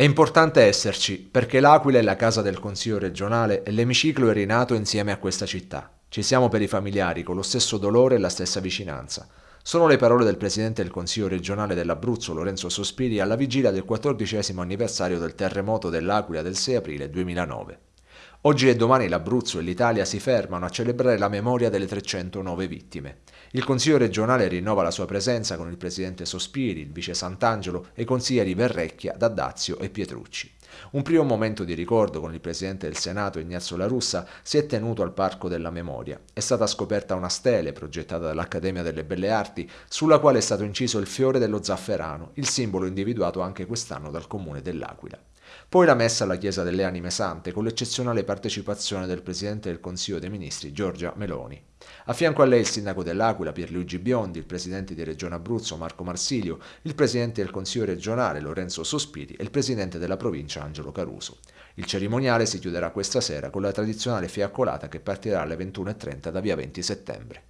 È importante esserci perché l'Aquila è la casa del Consiglio regionale e l'emiciclo è rinato insieme a questa città. Ci siamo per i familiari con lo stesso dolore e la stessa vicinanza. Sono le parole del presidente del Consiglio regionale dell'Abruzzo Lorenzo Sospiri alla vigilia del quattordicesimo anniversario del terremoto dell'Aquila del 6 aprile 2009. Oggi e domani l'Abruzzo e l'Italia si fermano a celebrare la memoria delle 309 vittime. Il Consiglio regionale rinnova la sua presenza con il presidente Sospiri, il vice Sant'Angelo e i consiglieri Verrecchia, Daddazio e Pietrucci. Un primo momento di ricordo con il presidente del Senato Ignazio La Russa si è tenuto al Parco della Memoria. È stata scoperta una stele progettata dall'Accademia delle Belle Arti sulla quale è stato inciso il fiore dello zafferano, il simbolo individuato anche quest'anno dal comune dell'Aquila. Poi la messa alla Chiesa delle Anime Sante con l'eccezionale partecipazione del Presidente del Consiglio dei Ministri Giorgia Meloni. A fianco a lei il Sindaco dell'Aquila Pierluigi Biondi, il Presidente di Regione Abruzzo Marco Marsilio, il Presidente del Consiglio regionale Lorenzo Sospiri e il Presidente della provincia Angelo Caruso. Il cerimoniale si chiuderà questa sera con la tradizionale fiaccolata che partirà alle 21.30 da via 20 settembre.